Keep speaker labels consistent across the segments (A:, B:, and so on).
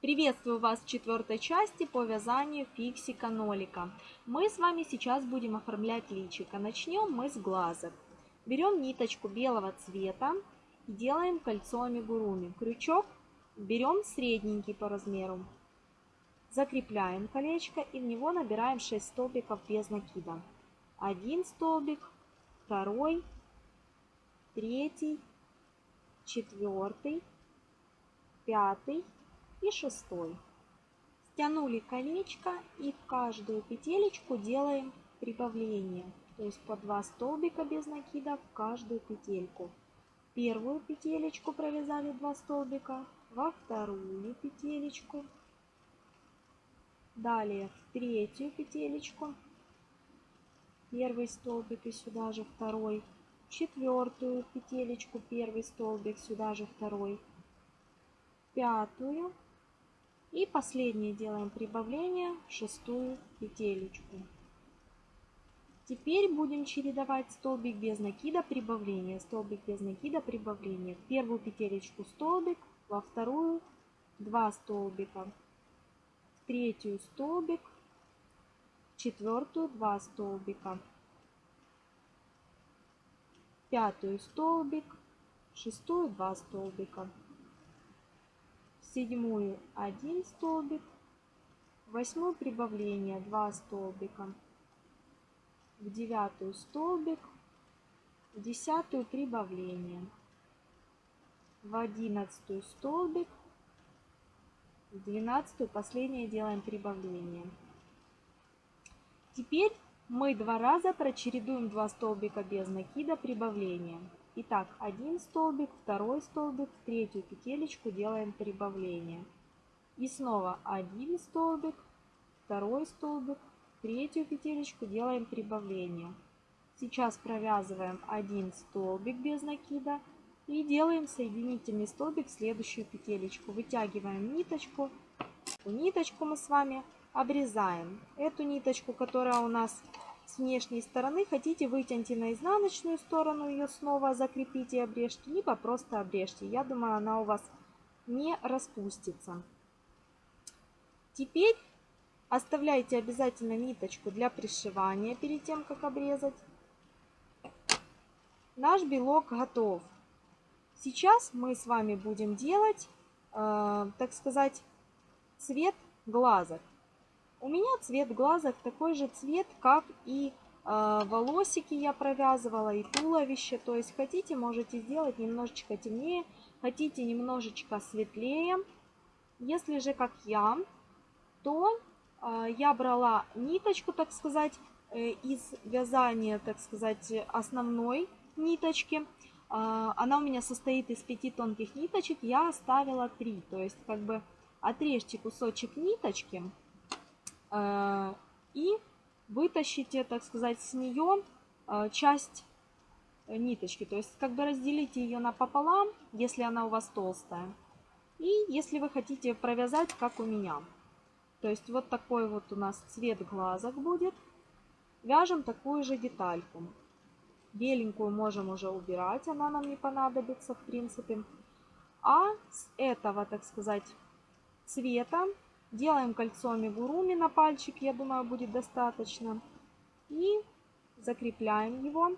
A: Приветствую вас в четвертой части по вязанию фиксика-нолика. Мы с вами сейчас будем оформлять личико. Начнем мы с глазок. Берем ниточку белого цвета и делаем кольцо амигуруми. Крючок берем средненький по размеру. Закрепляем колечко и в него набираем 6 столбиков без накида. Один столбик, второй, третий, четвертый, пятый, и шестой. Стянули колечко и в каждую петелечку делаем прибавление. То есть по 2 столбика без накида в каждую петельку. Первую петелечку провязали 2 столбика, во вторую петелечку. Далее в третью петелечку. Первый столбик и сюда же второй. Четвертую петелечку, первый столбик, сюда же второй. Пятую и последнее делаем прибавление в шестую петелечку. Теперь будем чередовать столбик без накида, прибавление, столбик без накида, прибавление. В первую петелечку столбик, во вторую 2 столбика, в третью столбик, в четвертую 2 столбика, в пятую столбик, в шестую 2 столбика седьмую 1 столбик, восьмую прибавление 2 столбика, в девятую столбик, в десятую прибавление, в одиннадцатую столбик, в двенадцатую последнее делаем прибавление. Теперь мы два раза прочередуем два столбика без накида прибавления. Итак, один столбик, второй столбик, в третью петелечку делаем прибавление. И снова один столбик, второй столбик, третью петелечку делаем прибавление. Сейчас провязываем один столбик без накида и делаем соединительный столбик в следующую петелечку. Вытягиваем ниточку. Ниточку мы с вами обрезаем. Эту ниточку, которая у нас с внешней стороны хотите вытяните на изнаночную сторону, ее снова закрепите и обрежьте, либо просто обрежьте. Я думаю, она у вас не распустится. Теперь оставляйте обязательно ниточку для пришивания перед тем, как обрезать. Наш белок готов. Сейчас мы с вами будем делать, э, так сказать, цвет глазок. У меня цвет глазок такой же цвет, как и э, волосики я провязывала, и туловище. То есть хотите, можете сделать немножечко темнее, хотите немножечко светлее. Если же как я, то э, я брала ниточку, так сказать, э, из вязания, так сказать, основной ниточки. Э, она у меня состоит из пяти тонких ниточек, я оставила три. То есть как бы отрежьте кусочек ниточки и вытащите, так сказать, с нее э, часть ниточки. То есть как бы разделите ее напополам, если она у вас толстая. И если вы хотите провязать, как у меня. То есть вот такой вот у нас цвет глазок будет. Вяжем такую же детальку. Беленькую можем уже убирать, она нам не понадобится в принципе. А с этого, так сказать, цвета Делаем кольцо амигуруми на пальчик, я думаю, будет достаточно. И закрепляем его.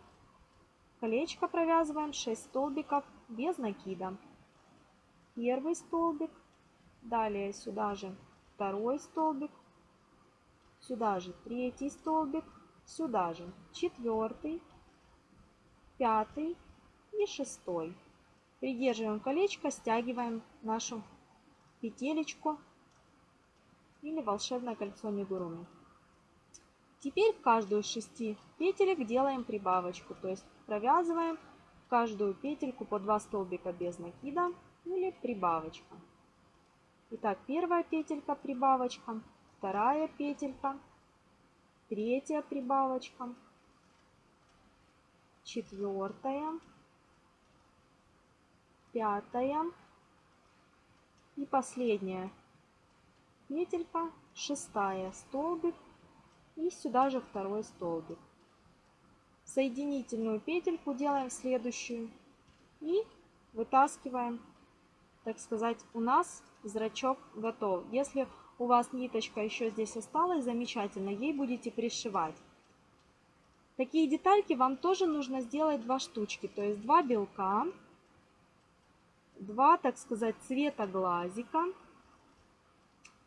A: Колечко провязываем 6 столбиков без накида. Первый столбик, далее сюда же второй столбик, сюда же третий столбик, сюда же четвертый, пятый и шестой. Придерживаем колечко, стягиваем нашу петелечку или волшебное кольцо Мигуруми. Теперь в каждую из шести петелек делаем прибавочку, то есть провязываем в каждую петельку по 2 столбика без накида или прибавочка. Итак, первая петелька прибавочка, вторая петелька, третья прибавочка, четвертая, пятая и последняя петелька, шестая столбик и сюда же второй столбик. Соединительную петельку делаем следующую и вытаскиваем, так сказать, у нас зрачок готов. Если у вас ниточка еще здесь осталась, замечательно, ей будете пришивать. Такие детальки вам тоже нужно сделать два штучки, то есть два белка, два, так сказать, цвета глазика.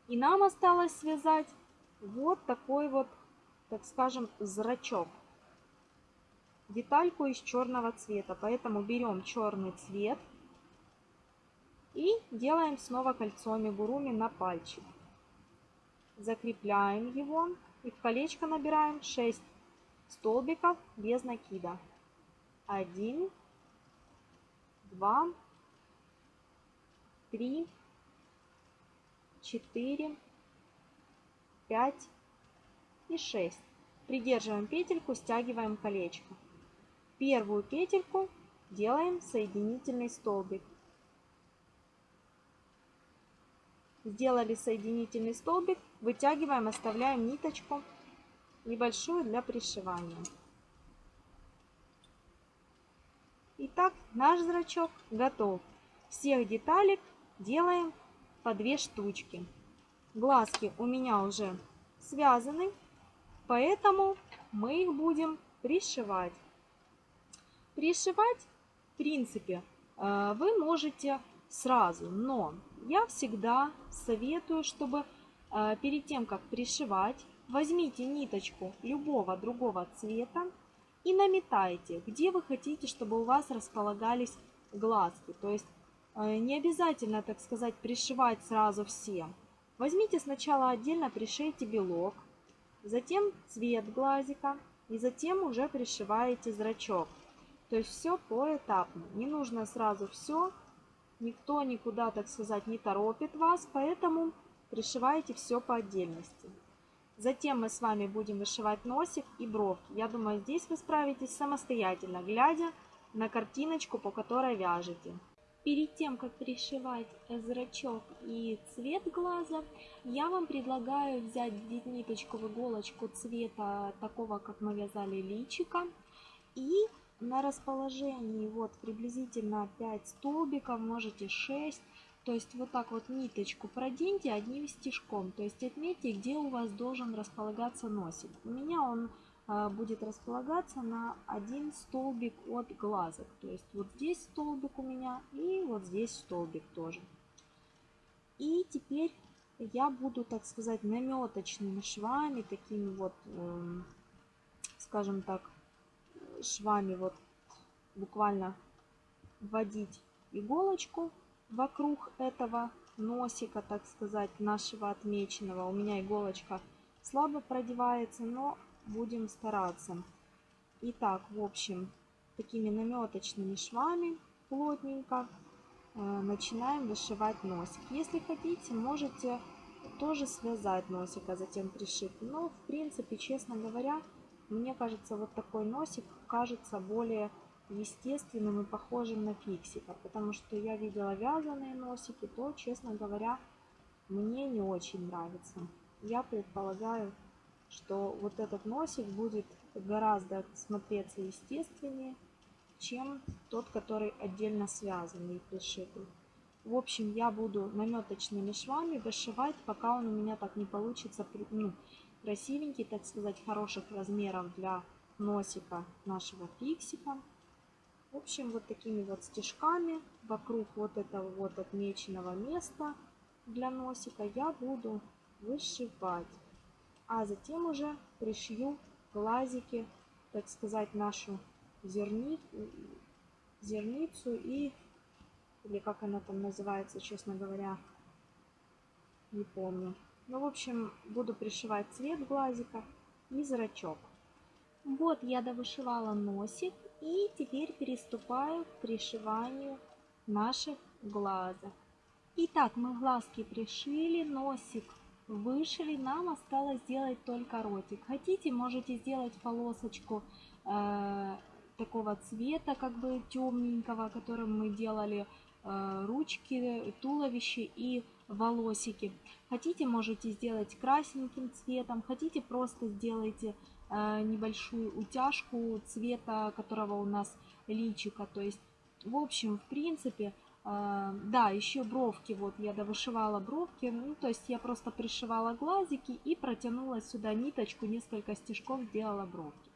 A: И нам осталось связать вот такой вот, так скажем, зрачок. Детальку из черного цвета. Поэтому берем черный цвет и делаем снова кольцо амигуруми на пальчик. Закрепляем его и в колечко набираем 6 столбиков без накида. 1, 2, 3, 4, 5 и 6. Придерживаем петельку, стягиваем колечко. Первую петельку делаем соединительный столбик. Сделали соединительный столбик, вытягиваем, оставляем ниточку небольшую для пришивания. Итак, наш зрачок готов. Всех деталек делаем по две штучки. Глазки у меня уже связаны, поэтому мы их будем пришивать. Пришивать, в принципе, э, вы можете сразу, но я всегда советую, чтобы э, перед тем, как пришивать, возьмите ниточку любого другого цвета и наметайте, где вы хотите, чтобы у вас располагались глазки. То есть не обязательно, так сказать, пришивать сразу все. Возьмите сначала отдельно пришейте белок, затем цвет глазика и затем уже пришиваете зрачок. То есть все поэтапно. Не нужно сразу все Никто никуда, так сказать, не торопит вас, поэтому пришивайте все по отдельности. Затем мы с вами будем вышивать носик и бровки. Я думаю, здесь вы справитесь самостоятельно, глядя на картиночку, по которой вяжете.
B: Перед тем, как пришивать зрачок и цвет глаза, я вам предлагаю взять ниточку в иголочку цвета такого, как мы вязали личика, и на расположении вот приблизительно 5 столбиков, можете 6. То есть вот так вот ниточку проденьте одним стежком. То есть отметьте, где у вас должен располагаться носик. У меня он будет располагаться на один столбик от глазок. То есть вот здесь столбик у меня и вот здесь столбик тоже. И теперь я буду, так сказать, наметочными швами, такими вот, э, скажем так, швами вот буквально вводить иголочку вокруг этого носика, так сказать, нашего отмеченного. У меня иголочка слабо продевается, но будем стараться. Итак, в общем, такими наметочными швами плотненько э, начинаем вышивать носик. Если хотите, можете тоже связать носик, а затем пришить. Но, в принципе, честно говоря, мне кажется, вот такой носик кажется более естественным и похожим на фиксика, потому что я видела вязаные носики, то, честно говоря, мне не очень нравится. Я предполагаю, что вот этот носик будет гораздо смотреться естественнее, чем тот, который отдельно связанный и пришитый. В общем, я буду наметочными швами вышивать, пока он у меня так не получится ну, красивенький, так сказать, хороших размеров для носика нашего фиксика. В общем, вот такими вот стежками вокруг вот этого вот отмеченного места для носика я буду вышивать. А затем уже пришью глазики, так сказать, нашу зерни... зерницу и, или как она там называется, честно говоря, не помню. Ну, в общем, буду пришивать цвет глазика и зрачок. Вот я довышивала носик и теперь переступаю к пришиванию наших глазок. Итак, мы глазки пришили, носик вышили, нам осталось сделать только ротик. Хотите, можете сделать полосочку э, такого цвета, как бы темненького, которым мы делали э, ручки, туловище и волосики. Хотите, можете сделать красненьким цветом, хотите, просто сделайте э, небольшую утяжку цвета, которого у нас личика. То есть, в общем, в принципе, да, еще бровки, вот я довышивала бровки, ну, то есть я просто пришивала глазики и протянула сюда ниточку, несколько стежков сделала бровки.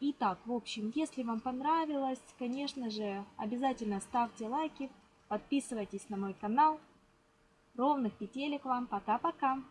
B: Итак, в общем, если вам понравилось, конечно же, обязательно ставьте лайки, подписывайтесь на мой канал. Ровных петелек вам, пока-пока!